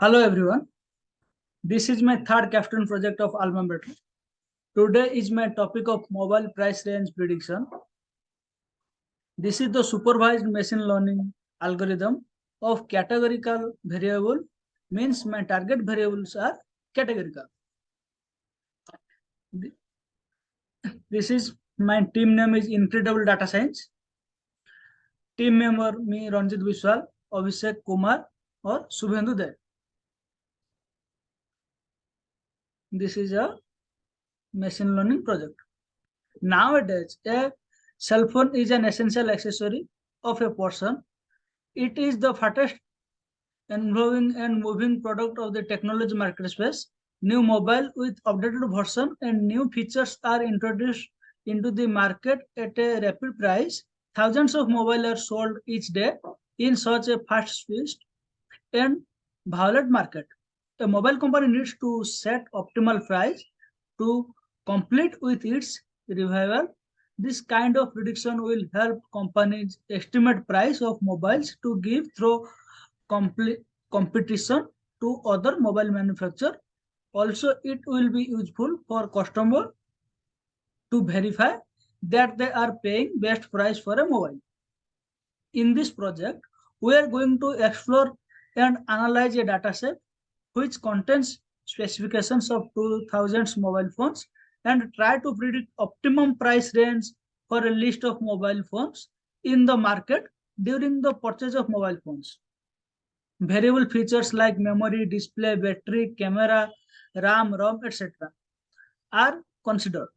Hello everyone. This is my third capstone project of AlmaBetter. Today is my topic of mobile price range prediction. This is the supervised machine learning algorithm of categorical variable means my target variables are categorical. This is my team name is Incredible Data Science. Team member me Ranjit Biswal, Abhishek Kumar or Subhendu Dev. This is a machine learning project. Nowadays, a cell phone is an essential accessory of a person. It is the fastest evolving and moving product of the technology market space. New mobile with updated version and new features are introduced into the market at a rapid price. Thousands of mobile are sold each day in such a fast-paced and violent market. A mobile company needs to set optimal price to complete with its revival. This kind of prediction will help companies estimate price of mobiles to give through competition to other mobile manufacturer. Also, it will be useful for customer to verify that they are paying best price for a mobile. In this project, we are going to explore and analyze a dataset which contains specifications of 2000 mobile phones and try to predict optimum price range for a list of mobile phones in the market during the purchase of mobile phones. Variable features like memory, display, battery, camera, RAM, ROM, etc. are considered.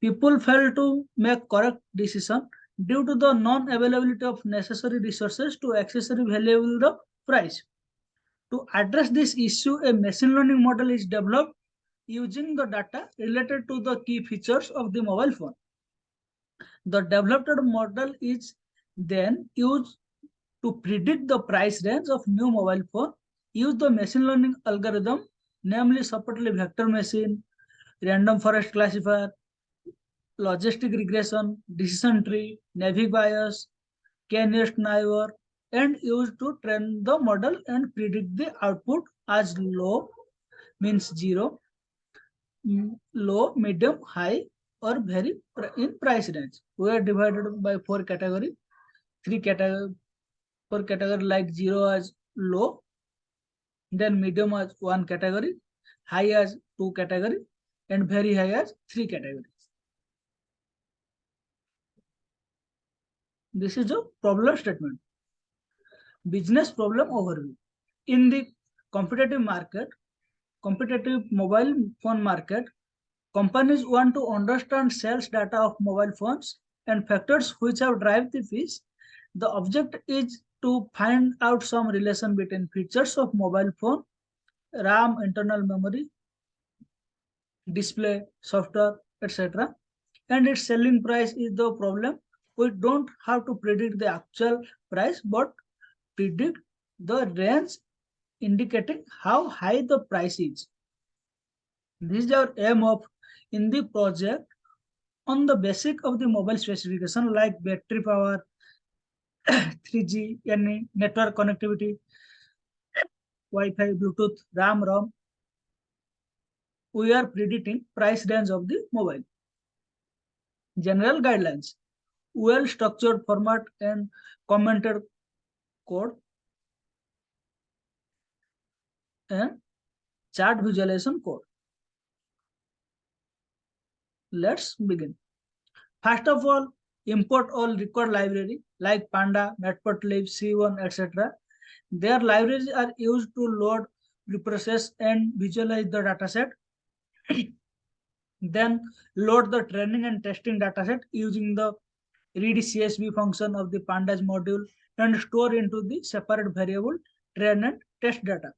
People fail to make correct decision due to the non-availability of necessary resources to accessory valuable the price. To address this issue, a machine learning model is developed using the data related to the key features of the mobile phone. The developed model is then used to predict the price range of new mobile phone. Use the machine learning algorithm, namely separately vector machine, random forest classifier, logistic regression, decision tree, Naive Bayes, k-nearest neighbor, and used to train the model and predict the output as low means zero, low, medium, high, or very in price range. We are divided by four category, three category, four category like zero as low, then medium as one category, high as two category, and very high as three categories. This is a problem statement business problem overview. In the competitive market, competitive mobile phone market, companies want to understand sales data of mobile phones and factors which have drive the fees. The object is to find out some relation between features of mobile phone, RAM, internal memory, display, software, etc. And its selling price is the problem. We don't have to predict the actual price, but predict the range indicating how high the price is. This is our aim of in the project on the basic of the mobile specification like battery power, 3G, any network connectivity, Wi-Fi, Bluetooth, RAM, ROM. We are predicting price range of the mobile. General guidelines, well-structured format and commented code and chart visualization code. Let's begin. First of all, import all required library like Panda, Matplotlib, seaborn, etc. Their libraries are used to load, reprocess, and visualize the dataset. then load the training and testing dataset using the read CSV function of the pandas module and store into the separate variable train and test data.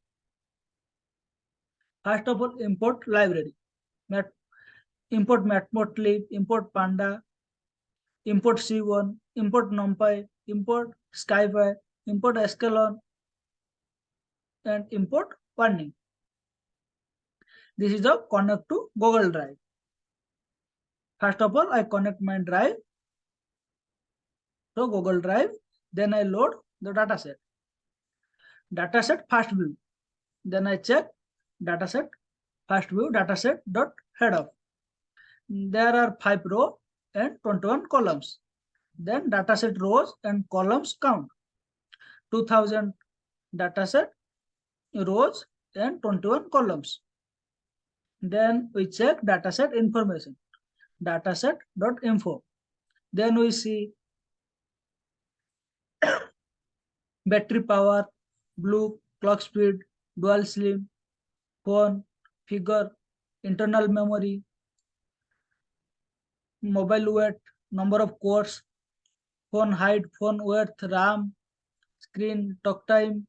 First of all, import library. Mat import matplotlib, import panda, import seaborn, import NumPy, import SciPy, import sklearn, and import Warning. This is the connect to Google Drive. First of all, I connect my drive to Google Drive then I load the dataset. Dataset first view. Then I check dataset, first view dataset dot head of. There are five row and 21 columns. Then dataset rows and columns count. 2000 dataset rows and 21 columns. Then we check dataset information, dataset dot info. Then we see battery power, blue, clock speed, dual SIM, phone, figure, internal memory, mobile weight, number of cores, phone height, phone width, RAM, screen, talk time,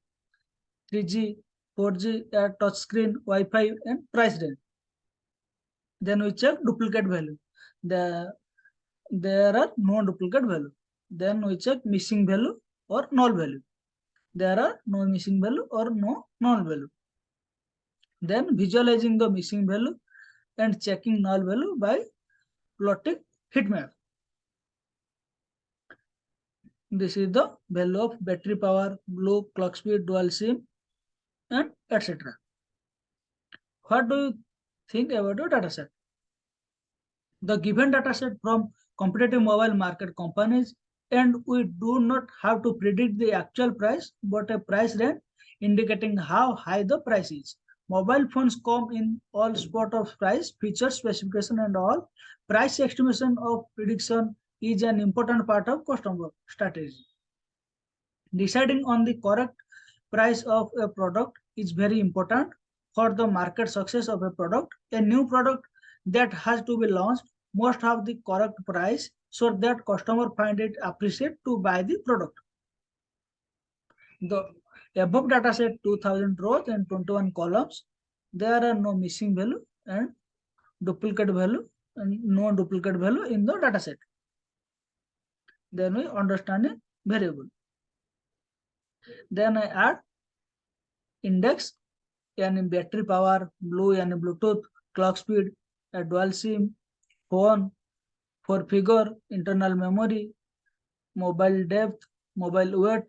3G, 4G, uh, touch screen, Wi-Fi, and price range. Then we check duplicate value. The there are no duplicate value. Then we check missing value or null value. There are no missing value or no null value. Then visualizing the missing value and checking null value by plotting heatmap. This is the value of battery power, blue, clock speed, dual SIM, and etc. What do you think about your dataset? The given dataset from competitive mobile market companies and we do not have to predict the actual price but a price range indicating how high the price is. Mobile phones come in all spot of price, feature specification and all. Price estimation of prediction is an important part of customer strategy. Deciding on the correct price of a product is very important for the market success of a product. A new product that has to be launched must have the correct price so that customer find it appreciate to buy the product. The above data set 2000 rows and 21 columns, there are no missing value and duplicate value and no duplicate value in the data set. Then we understand a variable. Then I add index and battery power, blue and Bluetooth, clock speed, a dual SIM, phone, for figure, internal memory, mobile depth, mobile weight,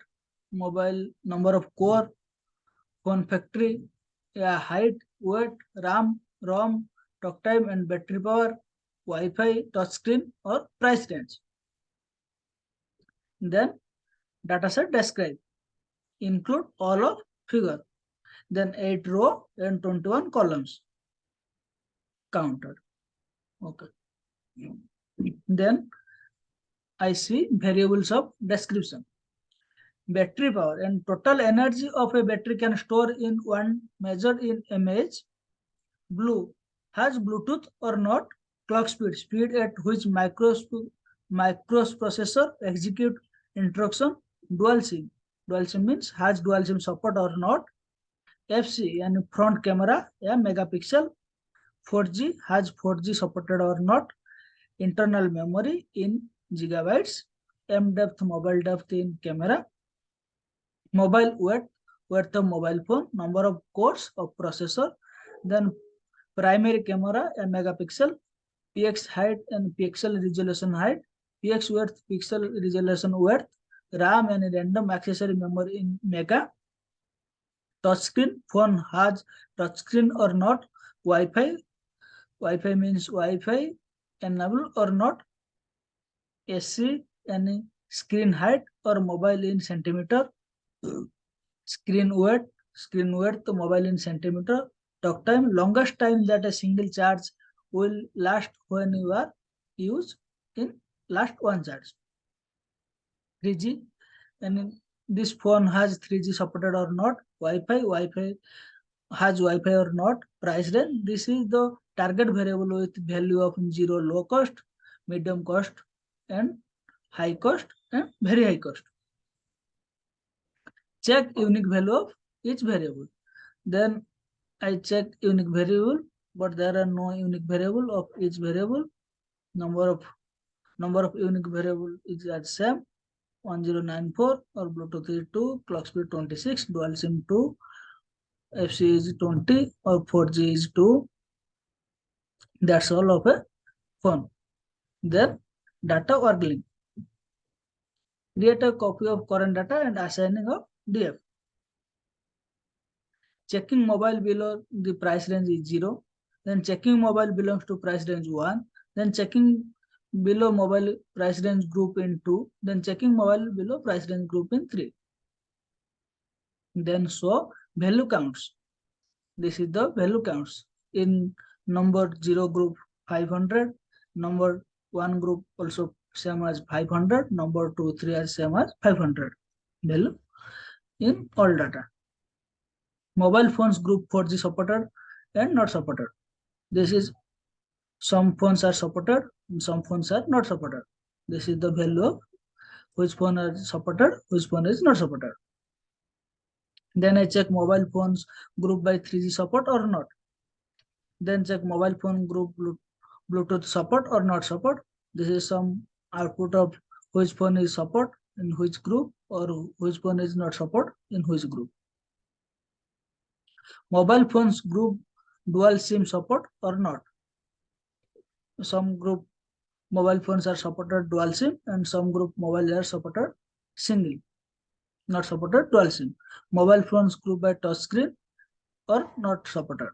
mobile number of core, phone factory, yeah, height, weight, RAM, ROM, talk time and battery power, Wi-Fi, touchscreen or price range. Then dataset describe, include all of figure, then 8 row and 21 columns counted. Okay. Then I see variables of description. Battery power and total energy of a battery can store in one measured in mAh. Blue has Bluetooth or not. Clock speed, speed at which microprocessor execute instruction. Dual SIM. Dual SIM means has dual SIM support or not. FC and front camera, a megapixel. 4G has 4G supported or not internal memory in gigabytes, M depth, mobile depth in camera, mobile weight, weight of mobile phone, number of cores of processor, then primary camera, a megapixel, px height and pixel resolution height, px width, pixel resolution width, RAM and random accessory memory in mega, touchscreen, phone has touchscreen or not, Wi-Fi, Wi-Fi means Wi-Fi, enable or not SC any screen height or mobile in centimeter screen weight screen weight to mobile in centimeter talk time longest time that a single charge will last when you are used in last one charge 3g and this phone has 3g supported or not wi-fi wi-fi has wi-fi or not price range this is the target variable with value of zero low cost, medium cost, and high cost and very high cost. Check unique value of each variable. Then I check unique variable, but there are no unique variable of each variable. Number of number of unique variable is at same 1094 or Bluetooth is 2, clock speed 26, dual SIM 2, FC is 20 or 4G is 2, that's all of a phone. Then data link. Create a copy of current data and assigning of DF. checking mobile below the price range is 0. Then checking mobile belongs to price range 1. Then checking below mobile price range group in 2. Then checking mobile below price range group in 3. Then show value counts. This is the value counts. In number 0 group 500, number 1 group also same as 500, number 2, 3 as same as 500 value in all data. Mobile phones group 4G supported and not supported. This is some phones are supported, some phones are not supported. This is the value of which phone is supported, which phone is not supported. Then I check mobile phones group by 3G support or not. Then check mobile phone group Bluetooth support or not support. This is some output of which phone is support in which group or which phone is not support in which group. Mobile phones group dual SIM support or not. Some group mobile phones are supported dual SIM and some group mobile are supported single, not supported dual SIM. Mobile phones group by touch screen or not supported.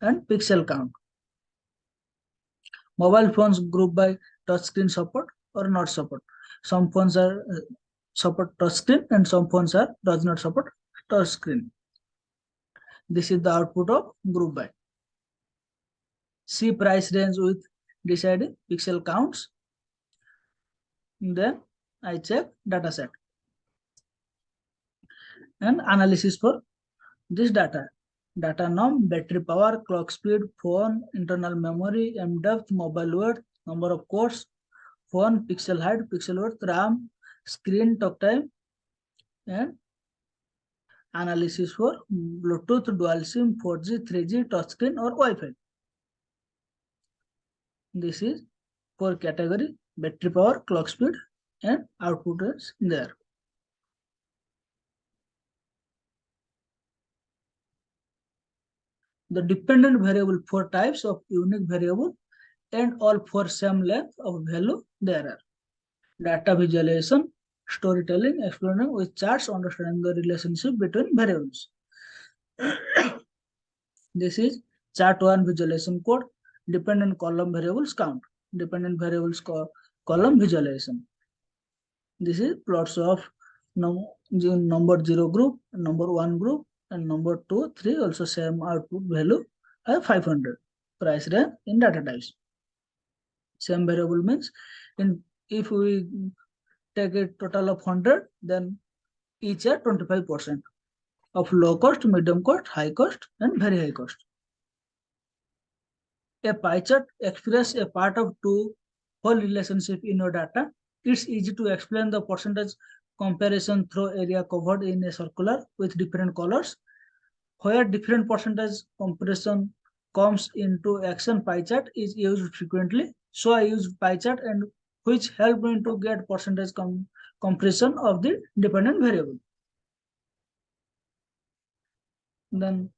And pixel count. Mobile phones group by touchscreen support or not support. Some phones are uh, support touchscreen and some phones are does not support touchscreen. This is the output of group by. See price range with deciding pixel counts. Then I check data set and analysis for this data. Data norm, battery power, clock speed, phone, internal memory, M depth, mobile worth, number of cores, phone, pixel height, pixel width, RAM, screen talk time, and analysis for Bluetooth, dual SIM, 4G, 3G, touchscreen or Wi-Fi. This is for category, battery power, clock speed, and output is there. The dependent variable, four types of unique variable and all for same length of value there are. Data visualization, storytelling, explaining with charts, understanding the relationship between variables. this is chart one visualization code, dependent column variables count, dependent variables co column visualization. This is plots of num number zero group, number one group, and number two, three also same output value as 500 price range in data types. Same variable means in if we take a total of 100, then each are 25% of low cost, medium cost, high cost, and very high cost. A pie chart expresses a part of two whole relationship in your data. It's easy to explain the percentage comparison through area covered in a circular with different colors. Where different percentage comparison comes into action pie chart is used frequently. So I used pie chart and which help me to get percentage com compression of the dependent variable. Then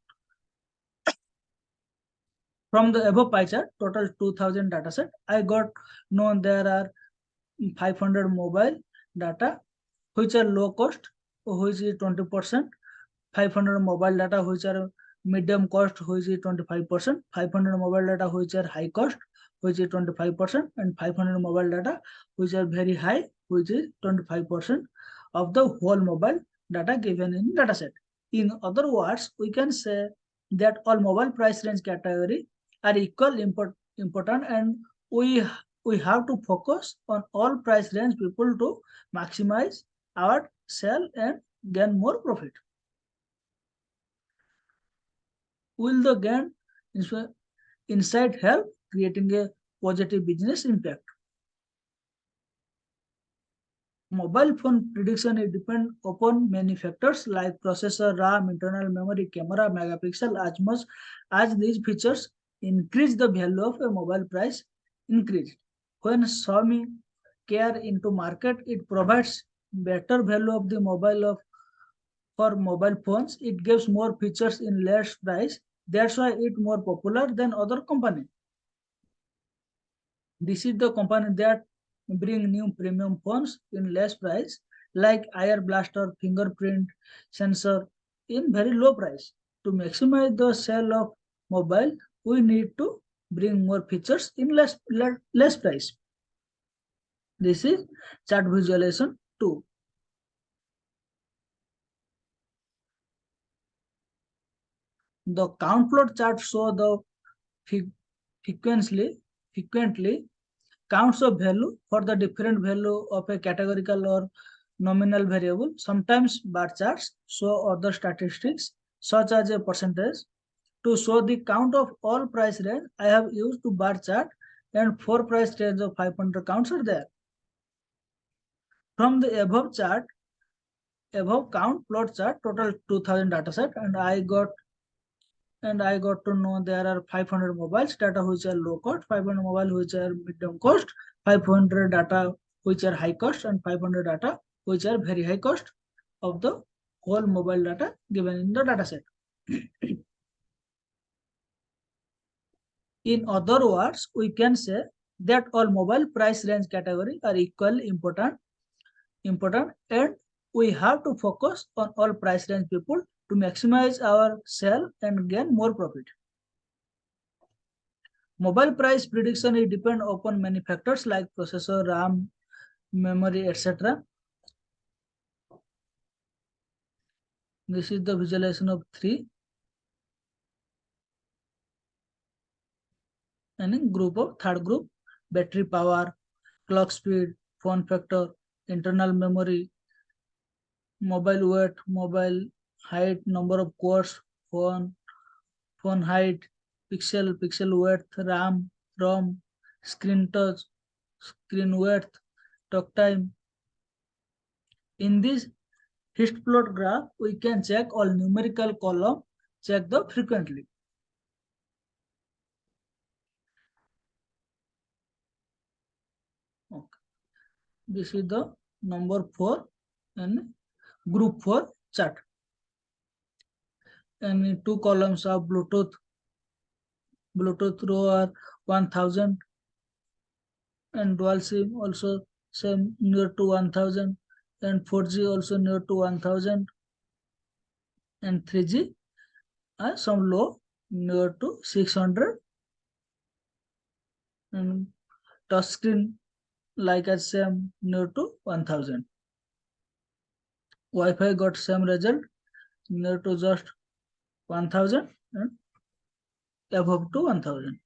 from the above pie chart, total 2000 data set, I got known there are 500 mobile data, which are low cost, which is 20%, 500 mobile data, which are medium cost, which is 25%, 500 mobile data, which are high cost, which is 25%, and 500 mobile data, which are very high, which is 25% of the whole mobile data given in dataset. In other words, we can say that all mobile price range category are equal import, important and we we have to focus on all price range people to maximize our sell and gain more profit. Will the gain insight help creating a positive business impact. Mobile phone prediction is depend upon many factors like processor, RAM, internal memory, camera, megapixel. As much as these features increase the value of a mobile price increase. When Xiaomi care into market, it provides better value of the mobile of for mobile phones. It gives more features in less price. That's why it more popular than other company. This is the company that bring new premium phones in less price, like Air Blaster fingerprint sensor in very low price. to maximize the sale of mobile, we need to bring more features in less, le- less price. This is chart visualization 2. The count plot chart show the frequently, frequently counts of value for the different value of a categorical or nominal variable. Sometimes bar charts show other statistics such as a percentage. To show the count of all price range, I have used to bar chart and four price range of 500 counts are there. From the above chart, above count plot chart, total 2000 data set and I got and I got to know there are 500 mobiles data which are low cost, 500 mobile which are medium cost, 500 data which are high cost and 500 data which are very high cost of the whole mobile data given in the data set. in other words, we can say that all mobile price range category are equally important, important and we have to focus on all price range people to maximize our sale and gain more profit. Mobile price prediction is depend upon many factors like processor, RAM, memory, etc. This is the visualization of three. And in group of third group, battery power, clock speed, phone factor, internal memory, mobile weight, mobile height, number of cores, phone, phone height, pixel, pixel width, RAM, ROM, screen touch, screen width, talk time. In this hist plot graph, we can check all numerical column, check the frequently. Okay. This is the number four and group four chart. And two columns of Bluetooth, Bluetooth row are 1000 and dual SIM also same near to 1000 and 4G also near to 1000 and 3G are some low near to 600 and touch screen like as same near to 1000 Wi-Fi got same result near to just 1000 and above to 1000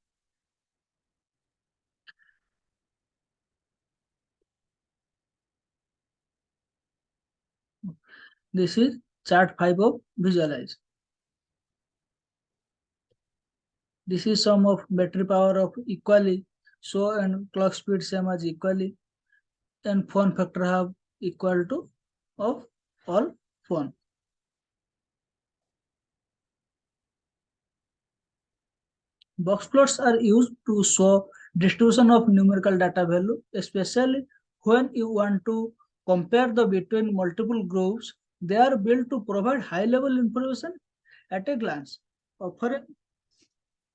this is chart 5 of visualize. This is sum of battery power of equally so and clock speed same as equally. And phone factor have equal to of all phone. Box plots are used to show distribution of numerical data value especially when you want to compare the between multiple groups. They are built to provide high level information at a glance offering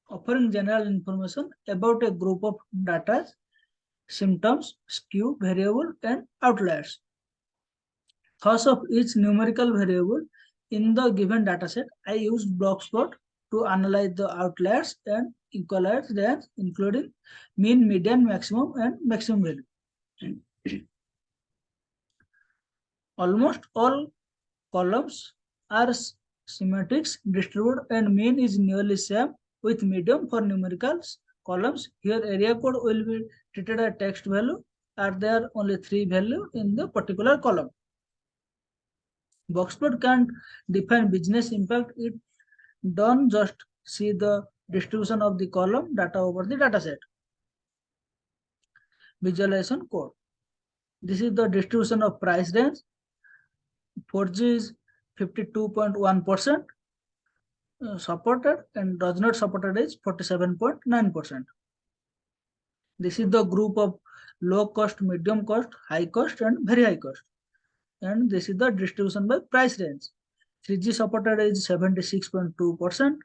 offering general information about a group of data symptoms skew variable and outliers thus of each numerical variable in the given dataset i use box plot to analyze the outliers and equalize range, including mean, median, maximum, and maximum value. Almost all columns are symmetric distributed and mean is nearly same with medium for numericals columns. Here area code will be treated as text value. Are there only three value in the particular column? Boxplot can't define business impact. It don't just see the distribution of the column data over the data set. Visualization code. This is the distribution of price range. 4G is 52.1% uh, Uh, supported and does not supported is 47.9%. This is the group of low cost, medium cost, high cost and very high cost. And this is the distribution by price range. 3G supported is 76.2%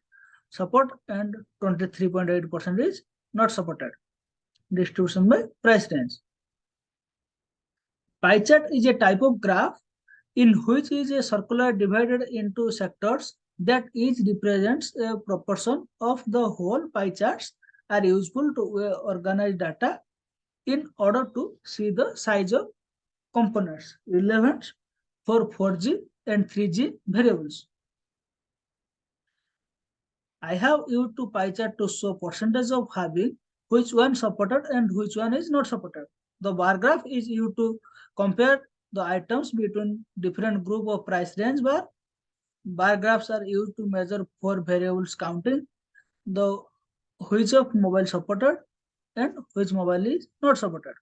support and 23.8% is not supported. Distribution by price range. Pie chart is a type of graph in which is a circular divided into sectors that each represents a proportion of the whole pie charts are useful to uh, organize data in order to see the size of components relevant for 4G and 3G variables. I have used to pie chart to show percentage of having which one supported and which one is not supported. The bar graph is used to compare the items between different group of price range bar. Bar graphs are used to measure four variables counting the which of mobile supported and which mobile is not supported.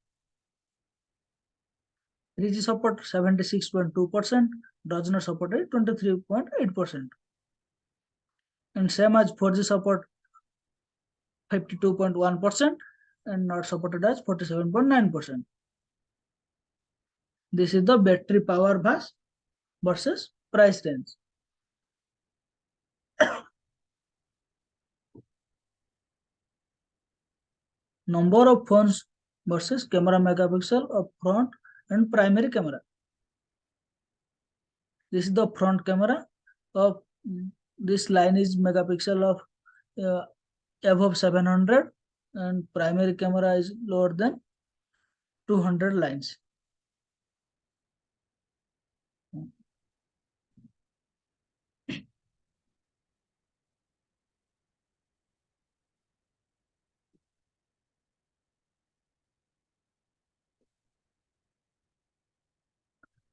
3G support 76.2%, does not support 23.8%. And same as 4G support 52.1% and not supported as 47.9%. This is the battery power bus versus price range. Number of phones versus camera megapixel of front and primary camera. This is the front camera of this line is megapixel of uh, above 700 and primary camera is lower than 200 lines.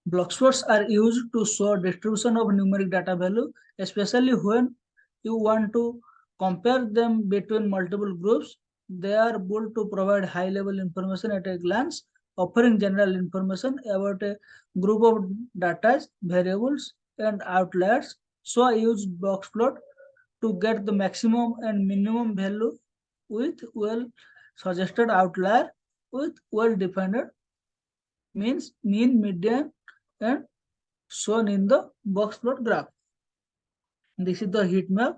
Boxplots are used to show distribution of numeric data value, especially when you want to compare them between multiple groups. They are built to provide high-level information at a glance, offering general information about a group of data, variables, and outliers. So I use boxplot to get the maximum and minimum value with well suggested outlier with well-defined means mean, median, and shown in the box plot graph. This is the heat map.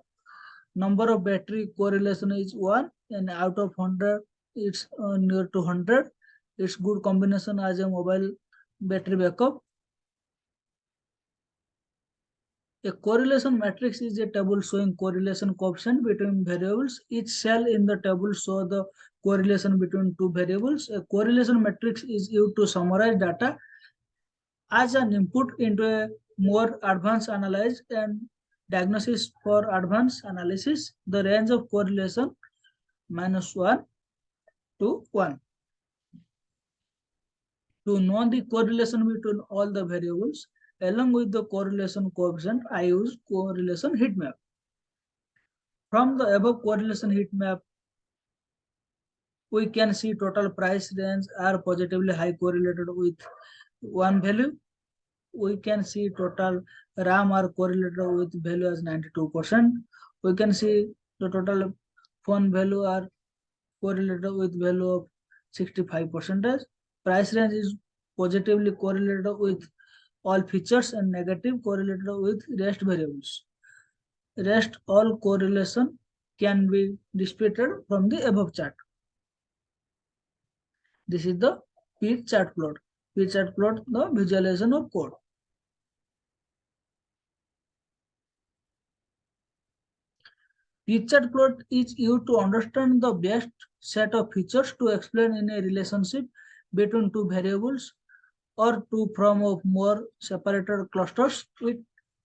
Number of battery correlation is 1 and out of 100 it's uh, near to 100. It's good combination as a mobile battery backup. A correlation matrix is a table showing correlation coefficient between variables. Each cell in the table shows the correlation between two variables. A correlation matrix is used to summarize data as an input into a more advanced analysis and diagnosis for advanced analysis, the range of correlation minus 1 to 1. To know the correlation between all the variables, along with the correlation coefficient, I use correlation heat map. From the above correlation heat map, we can see total price range are positively high correlated with one value, we can see total RAM are correlated with value as 92%. We can see the total phone value are correlated with value of 65%. Price range is positively correlated with all features and negative correlated with rest variables. Rest all correlation can be displayed from the above chart. This is the P chart plot. Which had plot the visualization of code. Feature plot is used to understand the best set of features to explain in a relationship between two variables or two from of more separated clusters. It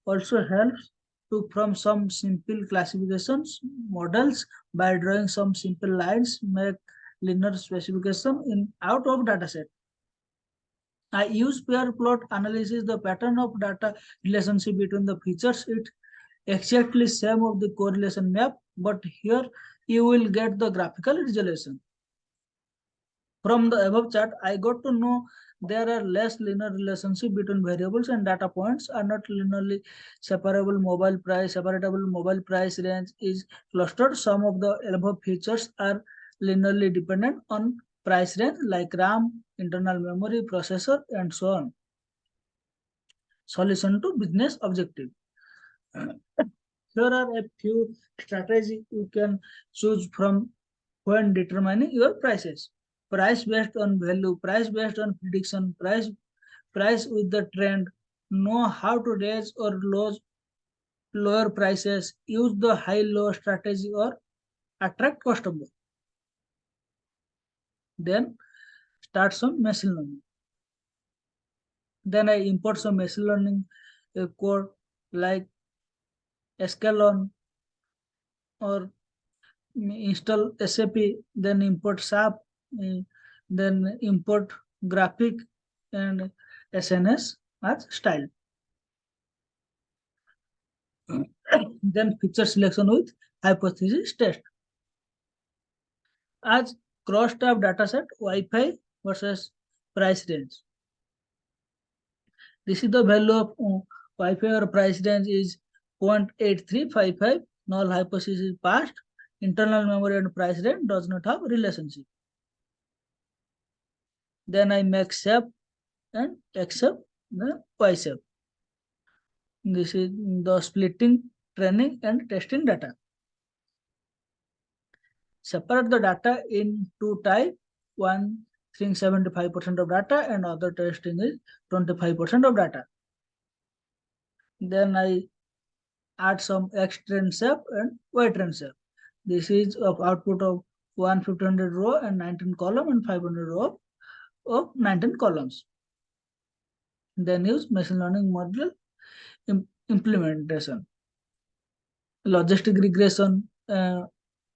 also helps to from some simple classifications models by drawing some simple lines make linear specification in out of dataset. I use pair plot analysis, the pattern of data relationship between the features. It exactly same of the correlation map, but here you will get the graphical resolution. From the above chart, I got to know there are less linear relationship between variables and data points are not linearly separable mobile price, separable mobile price range is clustered. Some of the above features are linearly dependent on price range like RAM, internal memory, processor, and so on. Solution to business objective. Here are a few strategies you can choose from when determining your prices. Price based on value, price based on prediction, price price with the trend, know how to raise or lose lower prices, use the high-low strategy or attract customer. Then start some machine learning. Then I import some machine learning code like sklearn or install SAP, then import SAP, uh, then import graphic and SNS as style. then feature selection with hypothesis test. As cross-tab dataset Wi-Fi versus price range. This is the value of uh, Wi-Fi or price range is 0.8355. Null hypothesis is passed. Internal memory and price range does not have relationship. Then I make SAP and accept the YSAP. This is the splitting, training and testing data. Separate the data in two type. One thing 75% of data and other testing is 25% of data. Then I add some X train SAP and Y train SAP. This is of output of 1500 row and 19 column and 500 row of 19 columns. Then use machine learning model implementation. Logistic regression uh,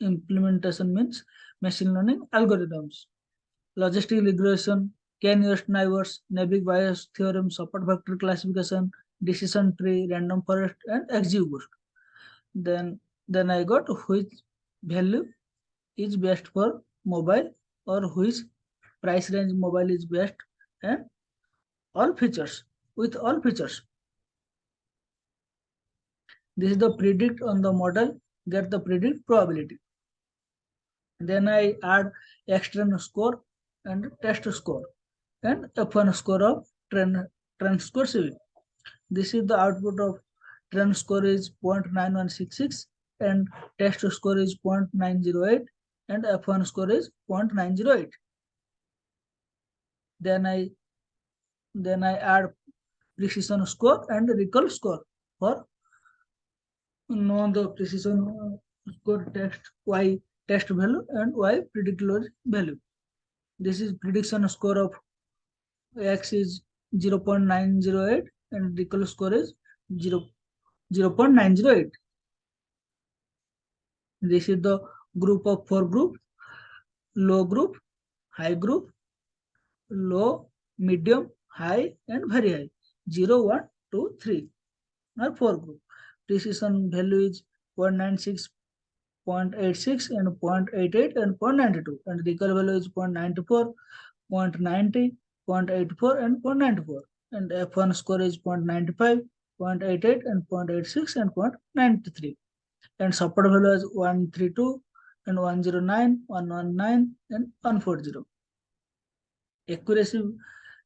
implementation means machine learning algorithms. Logistic regression, K-nearest neighbors, Naive Bayes theorem, support vector classification, decision tree, random forest, and XGBoost. Then, then I got which value is best for mobile or which price range mobile is best and all features with all features. This is the predict on the model, get the predict probability. Then I add external score and test score and F1 score of trend, trend score CV. This is the output of trend score is 0.9166 and test score is 0.908 and F1 score is 0.908. Then I then I add precision score and recall score for know the precision score test y test value and y predicted value. This is prediction score of x is 0 0.908 and recall score is 0 0.908. This is the group of four group, low group, high group, low, medium, high, and very high. 0, 1, 2, 3 or four group. Precision value is 0.96, 0.86 and 0.88 and 0.92 and recall value is 0.94, 0.90, 0.84 and 0.94 and F1 score is 0.95, 0.88 and 0.86 and 0.93 and support value is 132 and 109, 119 and 140. Accuracy,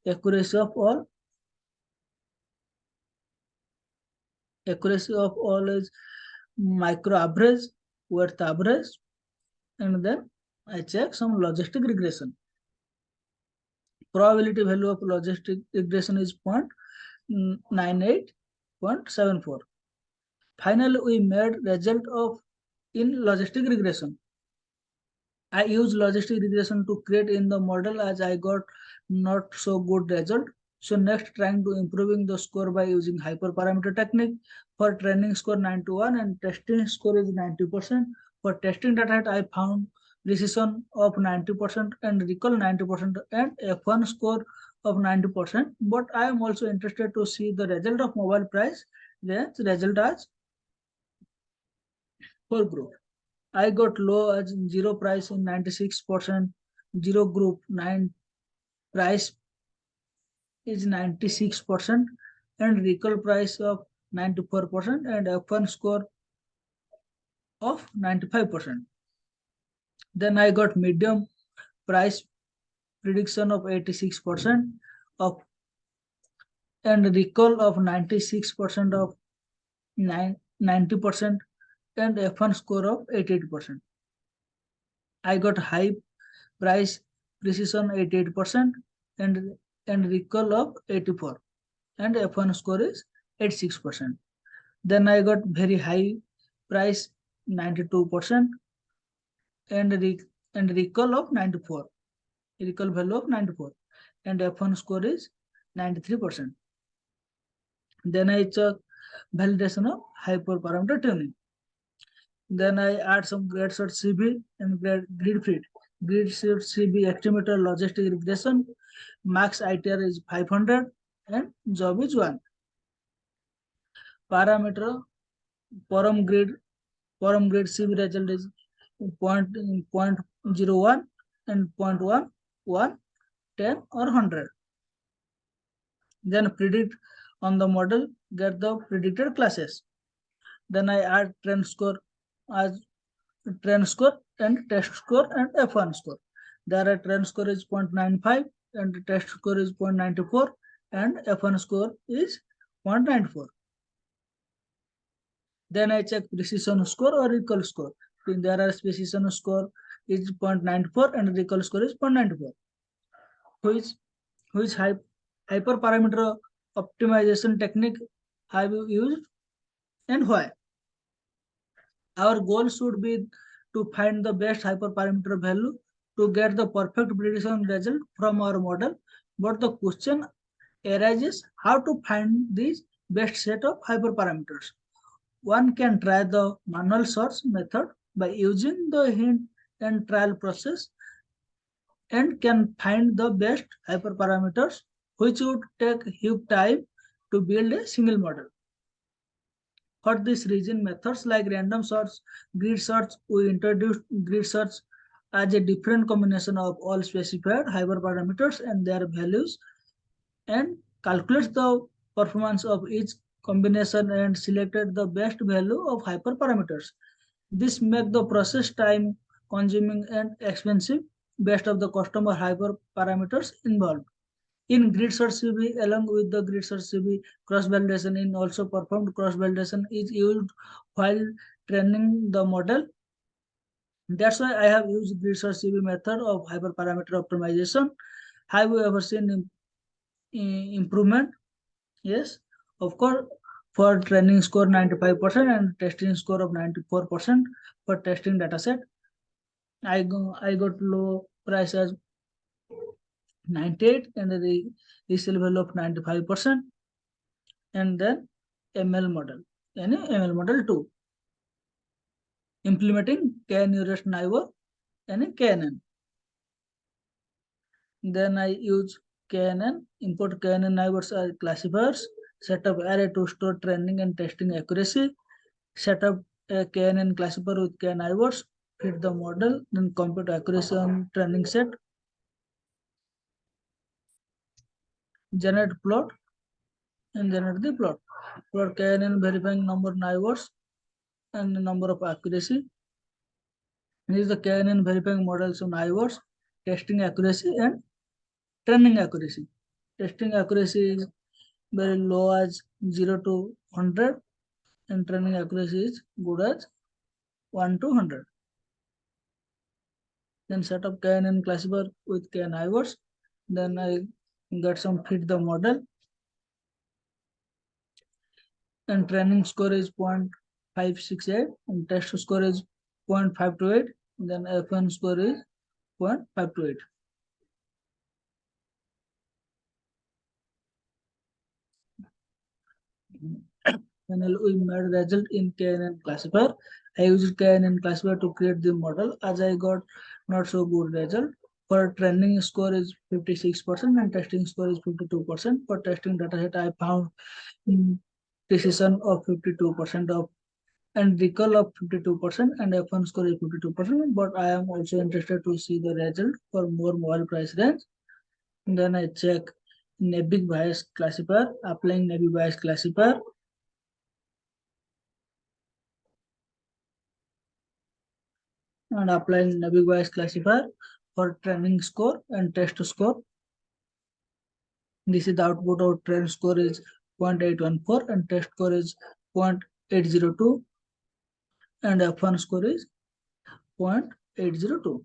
accuracy of all. Accuracy of all is micro average, width average, and then I check some logistic regression. Probability value of logistic regression is mm, 0.98, 0.74. Finally, we made result of in logistic regression. I use logistic regression to create in the model as I got not so good result. So next trying to improving the score by using hyperparameter technique. For training score 91 and testing score is 90%. For testing data I found precision of 90% and recall 90% and F1 score of 90%. But I am also interested to see the result of mobile price. Then result as for group. I got low as zero price in 96%, zero group, nine price is 96% and recall price of 94% and F1 score of 95%. Then I got medium price prediction of 86% of and recall of 96% of 9, 90% and F1 score of 88%. I got high price precision 88% and and recall of 84 and F1 score is 86%. Then I got very high price 92% and re and recall of 94. Recall value of 94 and F1 score is 93%. Then I check validation of hyperparameter tuning. Then I add some GridSearchCV and grade grid fit. GridSearchCV estimator logistic regression. Max ITR is 500 and job is 1. Parameter param grid param grid CB result is point, point 0.01 and 0.1, 1, 10 or 100. Then predict on the model, get the predicted classes. Then I add trend score as trend score and test score and F1 score. There are trend score is 0.95 and the test score is 0.94 and F1 score is 0.94. Then I check precision score or recall score. There are precision score is 0.94 and recall score is 0.94. Which which hyperparameter optimization technique have you used and why? Our goal should be to find the best hyperparameter value to get the perfect prediction result from our model. But the question arises how to find this best set of hyperparameters. One can try the manual search method by using the hint and trial process and can find the best hyperparameters which would take huge time to build a single model. For this reason, methods like random search, grid search, we introduced grid search as a different combination of all specified hyperparameters and their values and calculates the performance of each combination and selected the best value of hyperparameters. This make the process time consuming and expensive based of the customer hyperparameters involved. In grid search CV, along with the grid search CV, cross-validation in also performed cross-validation is used while training the model. That's why I have used CV method of hyperparameter optimization. Have you ever seen improvement? Yes, of course, for training score 95% and testing score of 94% for testing dataset. I go I got low price as 98 and the resale value of 95% and then ML model and ML model 2 implementing KN Nearest Neighbor and KNN. Then I use KNN, import KNN neighbors as classifiers, set up array to store training and testing accuracy, set up a KNN classifier with KN neighbors, fit the model, then compute accuracy on training set, generate plot and generate the plot. Plot KNN verifying number neighbors and the number of accuracy. This is the KNN verifying models of neighbors, testing accuracy and training accuracy. Testing accuracy is very low as 0 to 100 and training accuracy is good as 1 to 100. Then set up KNN classifier with KN neighbors. Then I get some fit the model and training score is 0.568 and test score is 0.528 then F1 score is 0.528 Finally, we made result in KNN classifier. I used KNN classifier to create the model as I got not so good result for training score is 56% and testing score is 52%. For testing dataset, I found precision of 52% of and recall of 52% and F1 score is 52%. But I am also interested to see the result for more mobile price range. And then I check Naive Bayes classifier, applying Naive Bayes classifier. And applying Naive Bayes classifier for training score and test score. This is the output of train score is 0.814 and test score is 0.802 and F1 score is 0.802.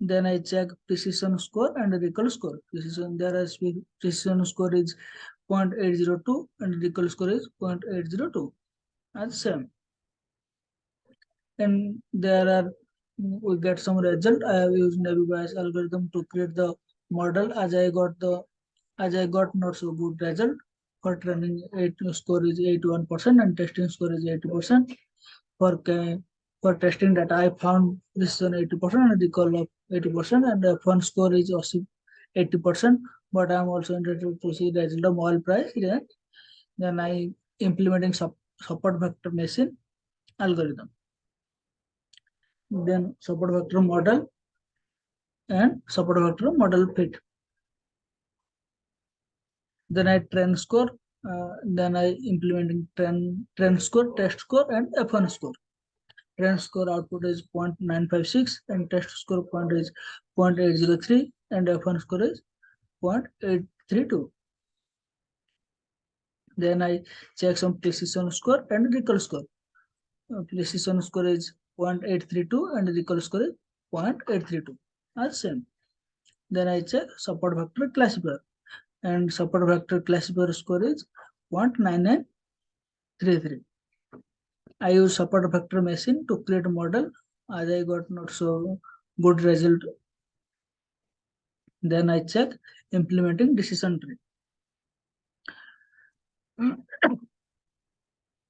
Then I check precision score and recall score. Precision there is precision score is 0.802 and recall score is 0.802 as same and there are we get some result i have used naive bayes algorithm to create the model as i got the as i got not so good result for training eight score is 81 percent and testing score is 80 percent. For for testing data i found this is an 80 percent and recall of 80 percent and the fun score is also 80 percent but i'm also interested to see the result of price then then i implementing support vector machine algorithm. Then support vector model and support vector model fit. Then I trend score, uh, then I implementing trend, trend score, test score and F1 score. Trend score output is 0.956 and test score point is 0.803 and F1 score is 0.832. Then I check some precision score and recall score. Uh, precision score is 0.832 and recall score is 0.832 as same. Then I check support vector classifier and support vector classifier score is 0.9933. I use support vector machine to create a model as I got not so good result. Then I check implementing decision tree.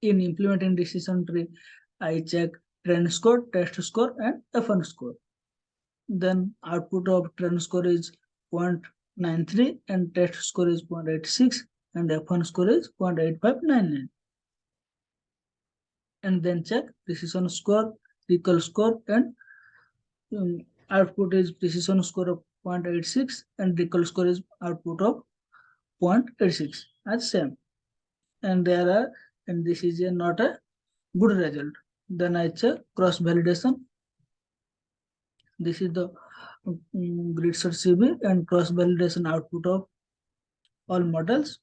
In implementing decision tree, I check trend score, test score, and F1 score. Then output of trend score is 0.93 and test score is 0.86 and F1 score is 0.8599. And then check precision score, recall score, and um, output is precision score of 0.86 and recall score is output of 0.86 as same. And there are, and this is a, not a good result. Then I check cross validation. This is the grid search CV and cross validation output of all models.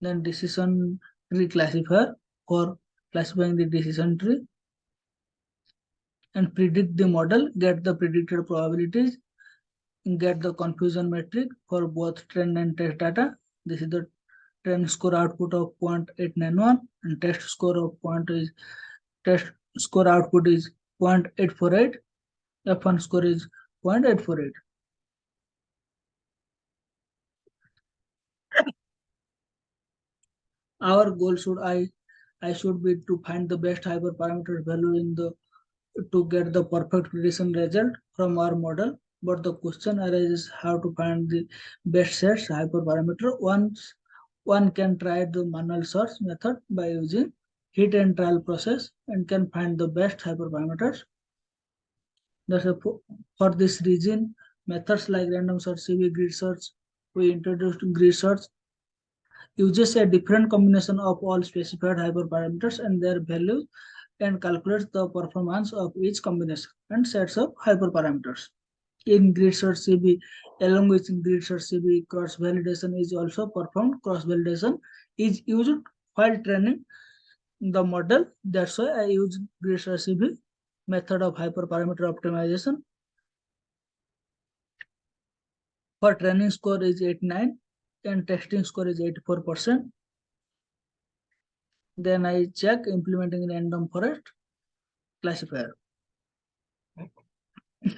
Then decision tree classifier for classifying the decision tree and predict the model, get the predicted probabilities, get the confusion metric for both trend and test data. This is the trend score output of 0.891 and test score of point is test score output is 0.848 f1 score is 0.848 our goal should i i should be to find the best hyperparameter value in the to get the perfect prediction result from our model. But the question arises how to find the best sets hyperparameter once one can try the manual search method by using hit and trial process and can find the best hyperparameters. For this reason, methods like random search, CB grid search, we introduced grid search uses a different combination of all specified hyperparameters and their values and calculates the performance of each combination and sets of hyperparameters in grid search CV along with grid search CV cross validation is also performed. Cross validation is used while training the model. That's why I use grid search method of hyperparameter optimization. For training score is 89 and testing score is 84%. Then I check implementing random forest classifier.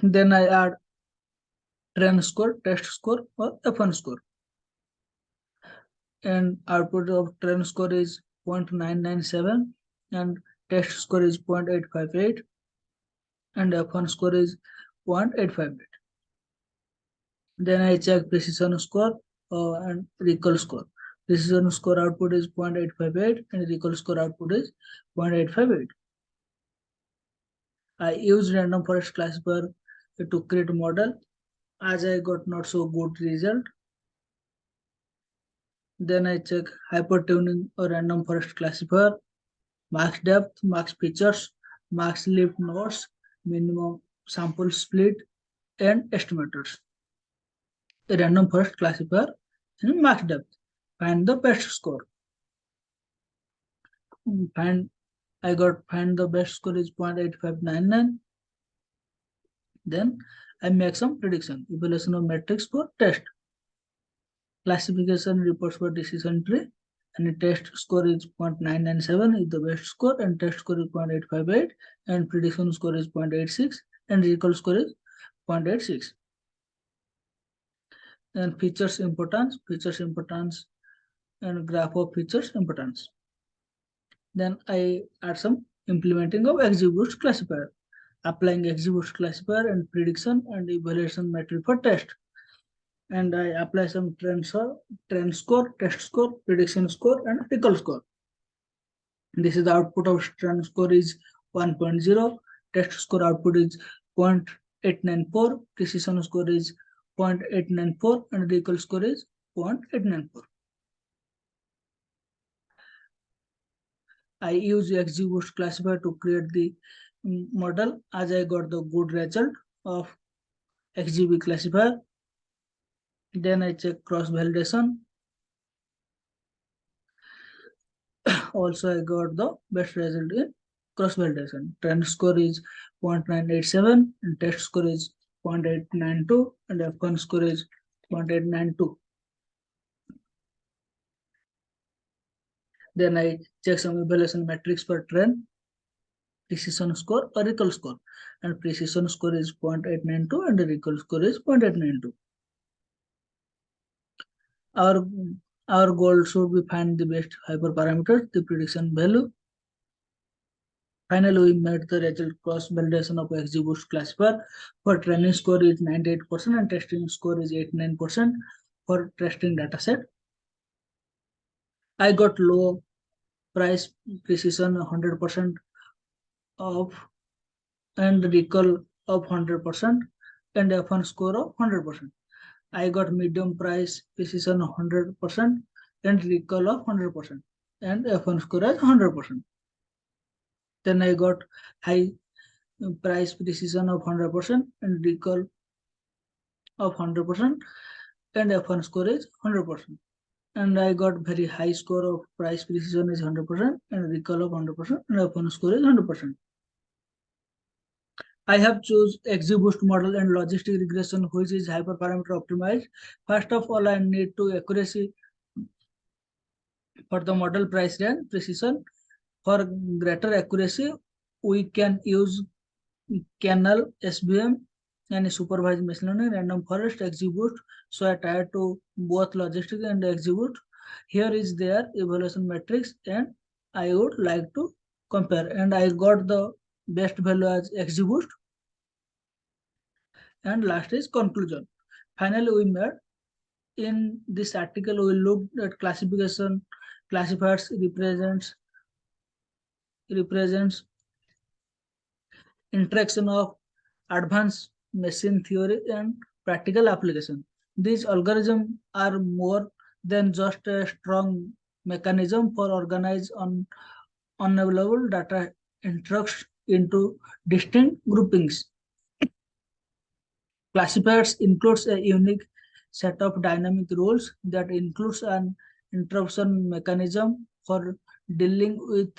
then I add train score, test score, or F1 score. And output of train score is 0.997 and test score is 0.858 and F1 score is 0.858. Then I check precision score uh, and recall score. Precision score output is 0.858 and recall score output is 0.858. I use random forest classifier to create a model as I got not so good result. Then I check hypertuning or random forest classifier, max depth, max features, max leaf nodes, minimum sample split, and estimators. A random forest classifier and max depth. Find the best score. Hmm, find I got find the best score is 0.8599. Then I make some prediction, evaluation of metrics for test. Classification reports for decision tree. And the test score is 0.997 is the best score and test score is 0.858 and prediction score is 0.86 and recall score is 0.86 and features importance features importance and graph of features importance. Then i add some implementing of XGBoost classifier. Applying XGBoost classifier and prediction and evaluation metric for test and I apply some trend score, trend score, test score, prediction score, and recall score. This is the output of trend score is 1.0, test score output is 0.894, precision score is 0.894, and recall score is 0.894. I use XGBoost classifier to create the model as I got the good result of XGB classifier then I check cross validation. also, I got the best result in cross validation. Trend score is 0.987 and test score is 0.892 and F1 score is 0.892. Then I check some evaluation metrics for trend, precision score or recall score. And precision score is 0.892 and recall score is 0.892 our our goal should be find the best hyperparameter, the prediction value. Finally, we made the result cross validation of XGBoost classifier. For training score is 98% and testing score is 89% for testing dataset. I got low price precision 100% of and recall of 100% and F1 score of 100%. I got medium price precision 100% and recall of 100% and F1 score as 100%. Then I got high price precision of 100% and recall of 100% and F1 score is 100%. And I got very high score of price precision is 100% and recall of 100% and F1 score is 100%. I have choose XGBoost model and logistic regression, which is hyperparameter optimized. First of all, I need to accuracy for the model price range precision. For greater accuracy, we can use kernel SVM and supervised machine learning random forest XGBoost. So I tried to both logistic and XGBoost. Here is their evaluation matrix and I would like to compare and I got the best value as. And last is conclusion. Finally, we made in this article, we looked at classification, classifiers represents represents interaction of advanced machine theory and practical application. These algorithms are more than just a strong mechanism for organize on unavailable data instructs into distinct groupings. Classifiers includes a unique set of dynamic rules that includes an interruption mechanism for dealing with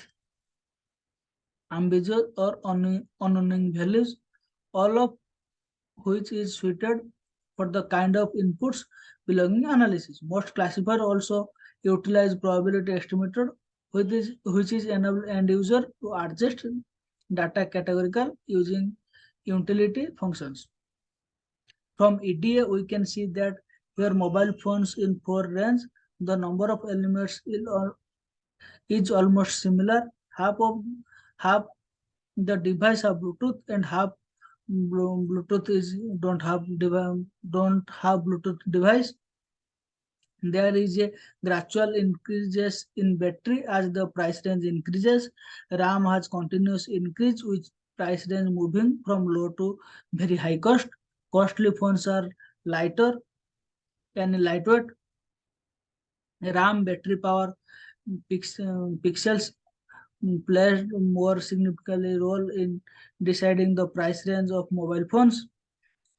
ambiguous or unknown values, all of which is suited for the kind of inputs belonging analysis. Most classifiers also utilize probability estimator, which is which is enable end user to adjust data categorical using utility functions. From EDA, we can see that your mobile phones in four range, the number of elements is almost similar. Half of half the device have Bluetooth and half Bluetooth is don't have don't have Bluetooth device. There is a gradual increases in battery as the price range increases. RAM has continuous increase with price range moving from low to very high cost. Costly phones are lighter and lightweight. RAM battery power pix, uh, pixels played more significantly role in deciding the price range of mobile phones.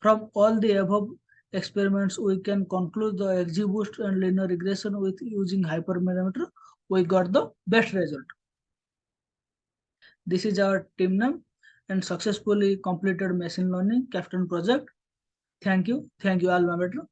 From all the above experiments, we can conclude the XGBoost and linear regression with using hyperparameter. We got the best result. This is our team name and successfully completed machine learning capstone project. Thank you. Thank you, AlmaBetter.